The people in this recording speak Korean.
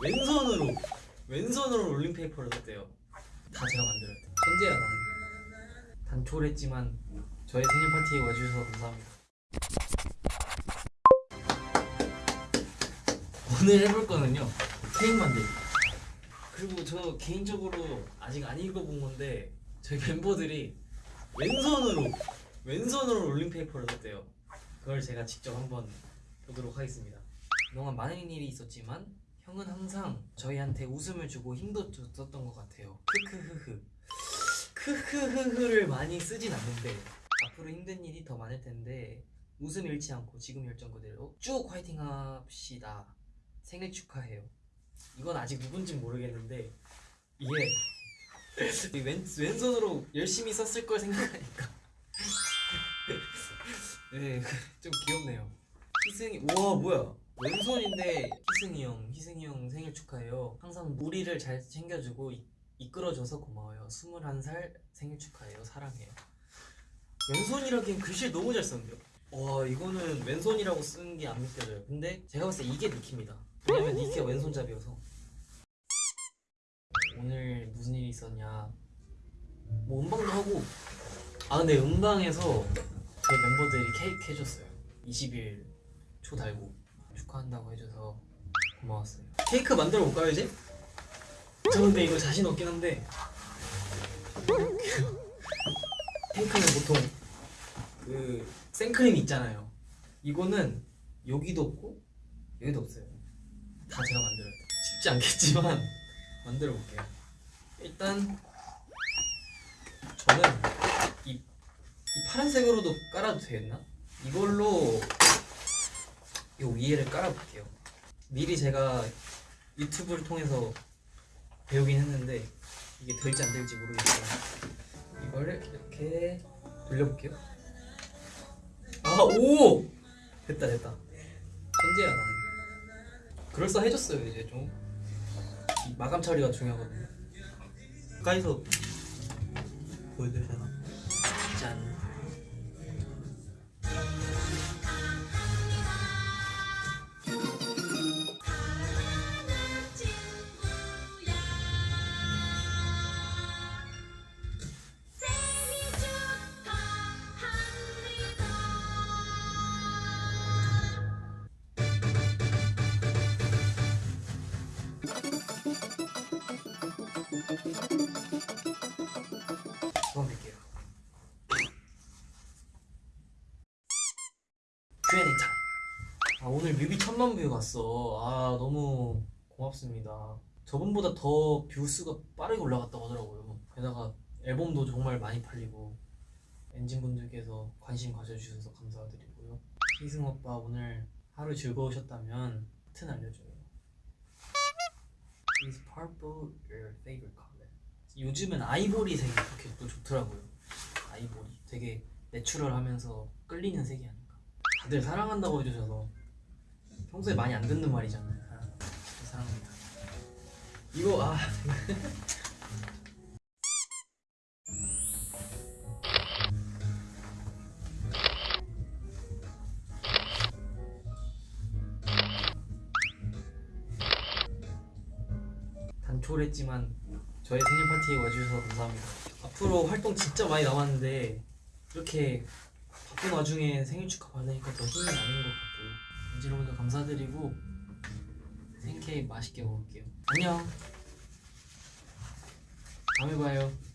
왼손으로 왼손으로 롤링페이퍼를 썼대요. 다 제가 만들었대요. 천재야 나는 단촐했지만 저의 생일 파티에 와주셔서 감사합니다. 오늘 해볼 거는요 케이크 만들기 그리고 저 개인적으로 아직 안 읽어본 건데 저희 멤버들이 왼손으로 왼손으로 롤링페이퍼를 썼대요. 그걸 제가 직접 한번 보도록 하겠습니다. 그동안 많은 일이 있었지만 형은 항상 저희한테 웃음을 주고 힘도 줬었던 것 같아요. 크크흐흐. 크크흐흐를 많이 쓰진 않는데 앞으로 힘든 일이 더 많을 텐데 웃음 잃지 않고 지금 열정 그대로 쭉 화이팅 합시다. 생일 축하해요. 이건 아직 누군지 모르겠는데 이 왼, 왼손으로 열심히 썼을 걸 생각하니까. 네 좀 귀엽네요 희승이 우와 뭐야? 왼손인데 희승이 형 희승이 형 생일 축하해요. 항상 우리를 잘 챙겨주고 이, 이끌어줘서 고마워요. 21살 생일 축하해요. 사랑해요. 왼손이라기엔 글씨를 너무 잘 썼는데요? 와 이거는 왼손이라고 쓴 게안 믿겨져요. 근데 제가 봤을 때 이게 니키입니다. 왜냐면 니키가 왼손잡이여서. 오늘 무슨 일이 있었냐? 뭐 음방도 하고. 아 근데 음방에서 저희 멤버들이 케이크 해줬어요. 20일 초 달고 축하한다고 해줘서 고마웠어요. 케이크 만들어 볼까요 이제? 저 근데 이거 자신 없긴 한데. 케이크는 보통 그 생크림 있잖아요. 이거는 여기도 없고 여기도 없어요. 다 제가 만들어요. 쉽지 않겠지만 만들어 볼게요. 일단 저는 이, 이 파란색으로도 깔아도 되겠나? 이걸로 이 위에를 깔아볼게요. 미리 제가 유튜브를 통해서 배우긴 했는데 이게 될지 안 될지 모르겠지만 이거를 이렇게 돌려볼게요. 아 오! 됐다 됐다. 천재야 나는. 그럴싸해졌어요 이제 좀. 이 마감 처리가 중요하거든요. 가까이서 되나? 짠 Q&A 타임 아 오늘 뮤비 천만 view 갔어. 아 너무 고맙습니다. 저번보다 더 view수가 빠르게 올라갔다고 하더라고요. 게다가 앨범도 정말 많이 팔리고 엔진분들께서 관심 가져주셔서 감사드리고요. 희승 오빠 오늘 하루 즐거우셨다면 버튼 알려줘요. Is purple your favorite color? 요즘은 아이보리색이 그렇게 또 좋더라고요. 아이보리. 되게 내추럴하면서 끌리는 색이 아닌가 다들 사랑한다고 해주셔서 평소에 많이 안 듣는 말이잖아요 사랑. 사랑합니다 이거 아 단촐했지만 저의 생일 파티에 와주셔서 감사합니다. 앞으로 활동 진짜 많이 남았는데 이렇게 바쁜 와중에 생일 축하 받으니까 더 힘이 나는 것 같고 여러분들 감사드리고 생일 케이크 맛있게 먹을게요. 안녕. 다음에 봐요.